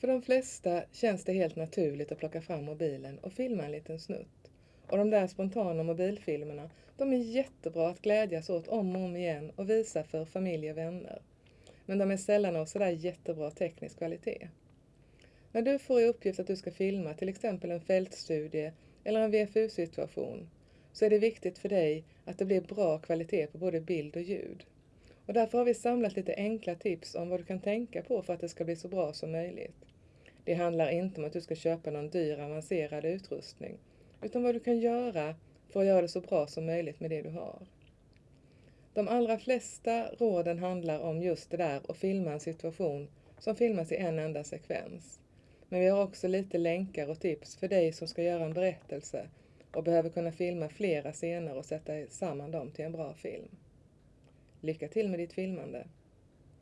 För de flesta känns det helt naturligt att plocka fram mobilen och filma en liten snutt. Och de där spontana mobilfilmerna, de är jättebra att glädjas åt om och om igen och visa för familj och vänner. Men de är sällan av sådär jättebra teknisk kvalitet. När du får i uppgift att du ska filma till exempel en fältstudie eller en VFU-situation så är det viktigt för dig att det blir bra kvalitet på både bild och ljud. Och därför har vi samlat lite enkla tips om vad du kan tänka på för att det ska bli så bra som möjligt. Det handlar inte om att du ska köpa någon dyr avancerad utrustning, utan vad du kan göra för att göra det så bra som möjligt med det du har. De allra flesta råden handlar om just det där att filma en situation som filmas i en enda sekvens. Men vi har också lite länkar och tips för dig som ska göra en berättelse och behöver kunna filma flera scener och sätta samman dem till en bra film. Lycka till med ditt filmande!